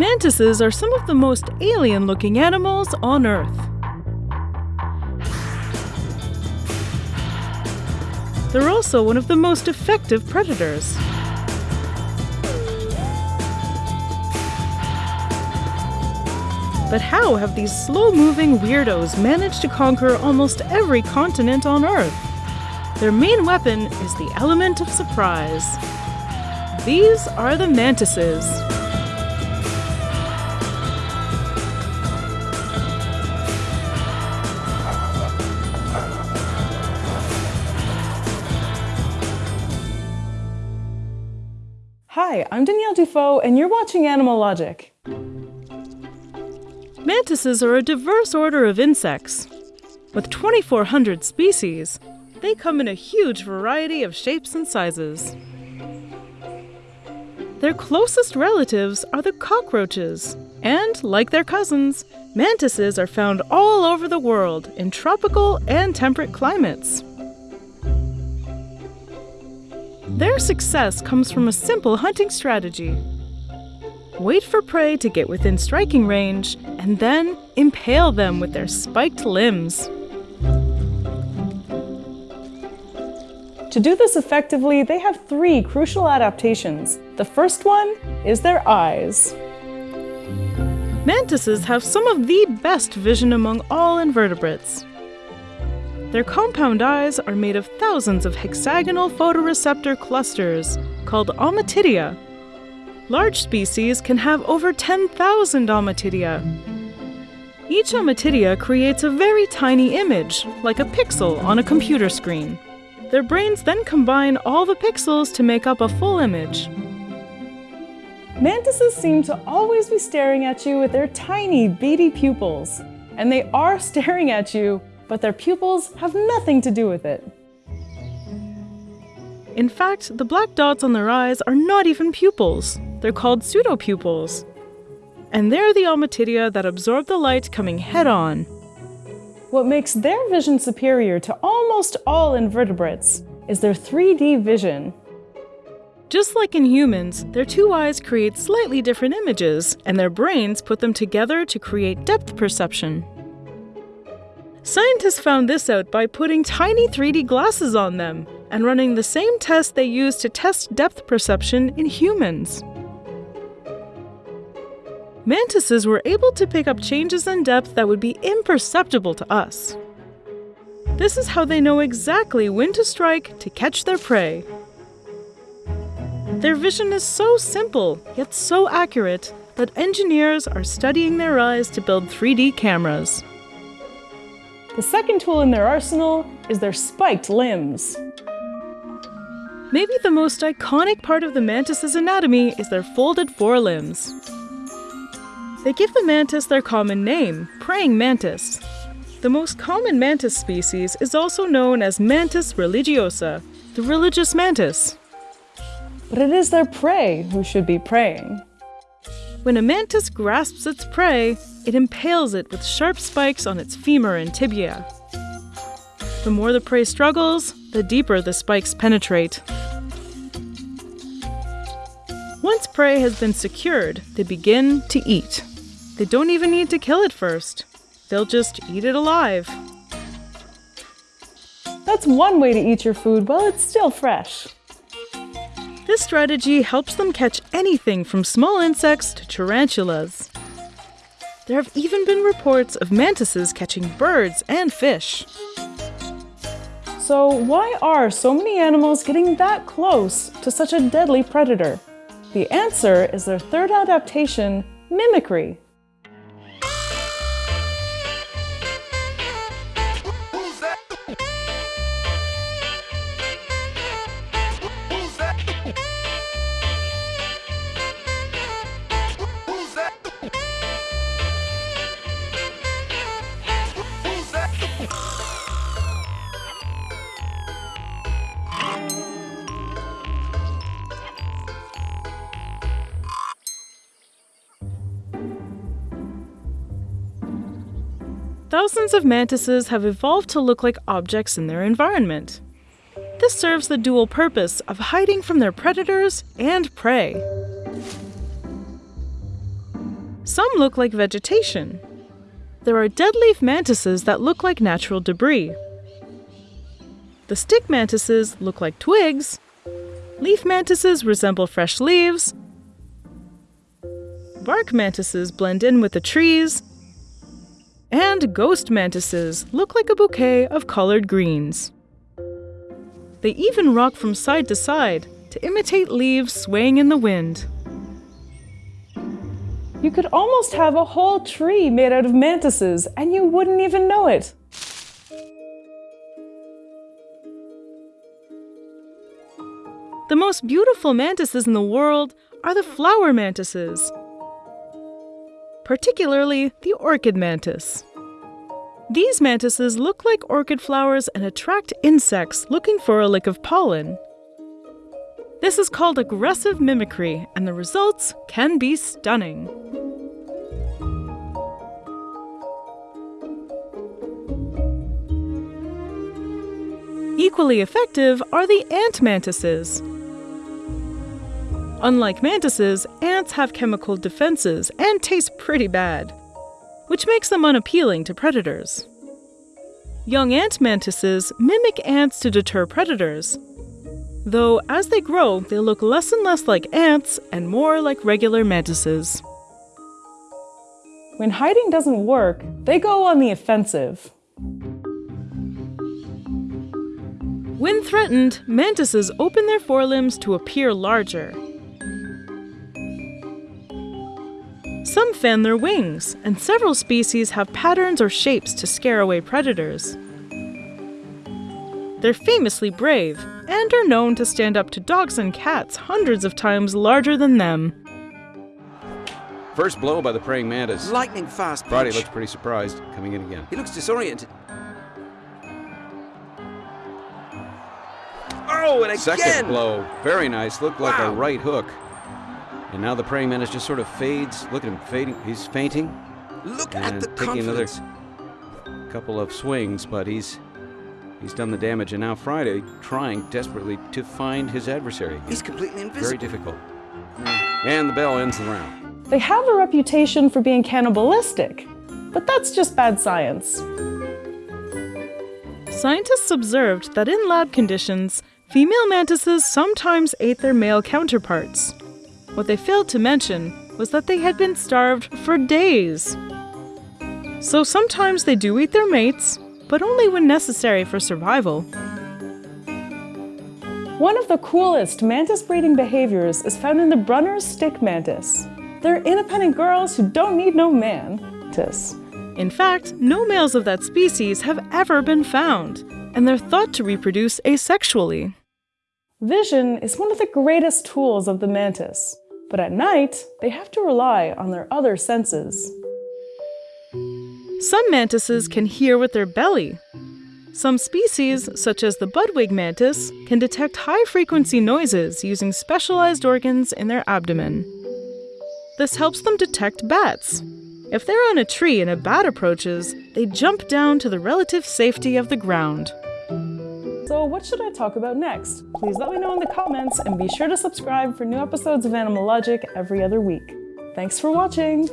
Mantises are some of the most alien looking animals on Earth. They're also one of the most effective predators. But how have these slow moving weirdos managed to conquer almost every continent on Earth? Their main weapon is the element of surprise. These are the mantises. Hi, I'm Danielle Dufault, and you're watching Animal Logic. Mantises are a diverse order of insects. With 2,400 species, they come in a huge variety of shapes and sizes. Their closest relatives are the cockroaches, and like their cousins, mantises are found all over the world in tropical and temperate climates. Their success comes from a simple hunting strategy wait for prey to get within striking range, and then impale them with their spiked limbs. To do this effectively, they have three crucial adaptations. The first one is their eyes. Mantises have some of the best vision among all invertebrates. Their compound eyes are made of thousands of hexagonal photoreceptor clusters called ommatidia Large species can have over 10,000 ommatidia. Each ommatidia creates a very tiny image, like a pixel on a computer screen. Their brains then combine all the pixels to make up a full image. Mantises seem to always be staring at you with their tiny, beady pupils. And they are staring at you, but their pupils have nothing to do with it. In fact, the black dots on their eyes are not even pupils. They're called pseudopupils. And they're the ommatidia that absorb the light coming head on. What makes their vision superior to almost all invertebrates is their 3D vision. Just like in humans, their two eyes create slightly different images, and their brains put them together to create depth perception. Scientists found this out by putting tiny 3D glasses on them and running the same test they used to test depth perception in humans. Mantises were able to pick up changes in depth that would be imperceptible to us. This is how they know exactly when to strike to catch their prey. Their vision is so simple, yet so accurate, that engineers are studying their eyes to build 3D cameras. The second tool in their arsenal is their spiked limbs. Maybe the most iconic part of the mantis's anatomy is their folded forelimbs. They give the mantis their common name, praying mantis. The most common mantis species is also known as Mantis religiosa, the religious mantis. But it is their prey who should be praying. When a mantis grasps its prey, it impales it with sharp spikes on its femur and tibia. The more the prey struggles, the deeper the spikes penetrate. Once prey has been secured, they begin to eat. They don't even need to kill it first. They'll just eat it alive. That's one way to eat your food while it's still fresh. This strategy helps them catch anything from small insects to tarantulas. There have even been reports of mantises catching birds and fish. So, why are so many animals getting that close to such a deadly predator? The answer is their third adaptation, mimicry. Thousands of mantises have evolved to look like objects in their environment. This serves the dual purpose of hiding from their predators and prey. Some look like vegetation. There are deadleaf mantises that look like natural debris. The stick mantises look like twigs. Leaf mantises resemble fresh leaves. Bark mantises blend in with the trees. And ghost mantises look like a bouquet of colored greens. They even rock from side to side to imitate leaves swaying in the wind. You could almost have a whole tree made out of mantises and you wouldn't even know it. The most beautiful mantises in the world are the flower mantises, particularly the orchid mantis. These mantises look like orchid flowers and attract insects looking for a lick of pollen. This is called aggressive mimicry, and the results can be stunning. Equally effective are the ant mantises. Unlike mantises, ants have chemical defenses and taste pretty bad, which makes them unappealing to predators. Young ant mantises mimic ants to deter predators, though as they grow, they look less and less like ants and more like regular mantises. When hiding doesn't work, they go on the offensive. When threatened, mantises open their forelimbs to appear larger. Some fan their wings, and several species have patterns or shapes to scare away predators. They're famously brave and are known to stand up to dogs and cats hundreds of times larger than them. First blow by the praying mantis. Lightning fast Friday punch. looks pretty surprised, coming in again. He looks disoriented. Oh, and again! Second blow, very nice. Looked like a right hook. And now the praying mantis just sort of fades. Look at him fading. He's fainting. Look and at the taking another couple of swings, but he's he's done the damage. And now Friday trying desperately to find his adversary. again. He's completely invisible. very difficult. And the bell ends the round. They have a reputation for being cannibalistic, but that's just bad science. Scientists observed that in lab conditions, female mantises sometimes ate their male counterparts. What they failed to mention was that they had been starved for days. So sometimes they do eat their mates, but only when necessary for survival. One of the coolest mantis breeding behaviors is found in the Brunner's stick mantis. They're independent girls who don't need no mantis. In fact, no males of that species have ever been found, and they're thought to reproduce asexually. Vision is one of the greatest tools of the mantis, but at night, they have to rely on their other senses. Some mantises can hear with their belly. Some species, such as the budwing mantis, can detect high frequency noises using specialized organs in their abdomen. This helps them detect bats. If they're on a tree and a bat approaches, they jump down to the relative safety of the ground. So, what should I talk about next? Please let me know in the comments and be sure to subscribe for new episodes of Animal Logic every other week. Thanks for watching!